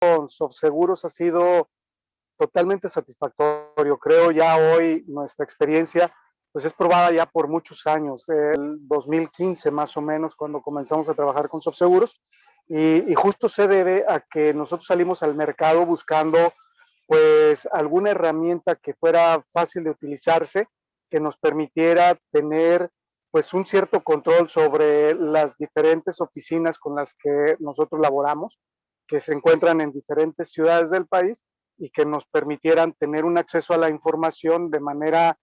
con Softseguros ha sido totalmente satisfactorio. Creo ya hoy nuestra experiencia pues es probada ya por muchos años, el 2015 más o menos cuando comenzamos a trabajar con Softseguros y, y justo se debe a que nosotros salimos al mercado buscando pues alguna herramienta que fuera fácil de utilizarse, que nos permitiera tener pues un cierto control sobre las diferentes oficinas con las que nosotros laboramos, que se encuentran en diferentes ciudades del país y que nos permitieran tener un acceso a la información de manera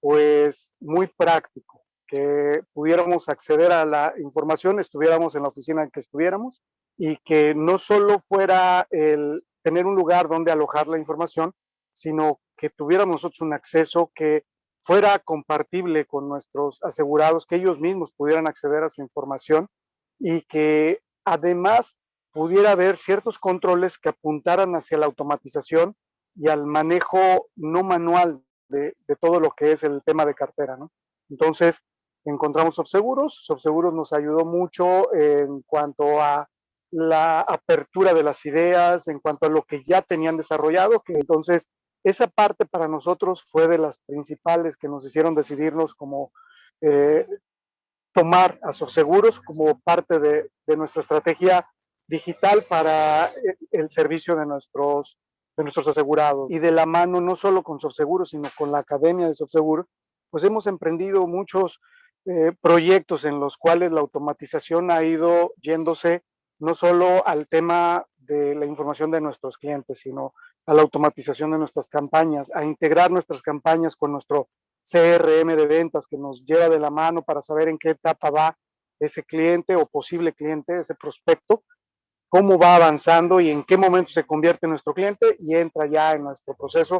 pues muy práctico, que pudiéramos acceder a la información, estuviéramos en la oficina en que estuviéramos y que no solo fuera el tener un lugar donde alojar la información, sino que tuviéramos nosotros un acceso que fuera compartible con nuestros asegurados, que ellos mismos pudieran acceder a su información y que además pudiera haber ciertos controles que apuntaran hacia la automatización y al manejo no manual de, todo lo que es el tema de cartera. ¿no? Entonces, encontramos Subseguros. Subseguros nos ayudó mucho en cuanto a la apertura de las ideas, en cuanto a lo que ya tenían desarrollado, que entonces esa parte para nosotros fue de las principales que nos hicieron decidirnos como eh, tomar a Seguros como parte de, nuestra estrategia digital para eh, el servicio de nuestros, de nuestros asegurados. Y de la mano, no solo con Seguros, sino con la Academia de Seguros, pues hemos emprendido muchos eh, proyectos en los cuales la automatización ha ido yéndose no solo al tema de la información de nuestros clientes, sino a la automatización de nuestras campañas, a integrar nuestras campañas con nuestro CRM de ventas que nos lleva de la mano para saber en qué etapa va ese cliente o posible cliente, ese prospecto, cómo va avanzando y en qué momento se convierte en nuestro cliente y entra ya en nuestro proceso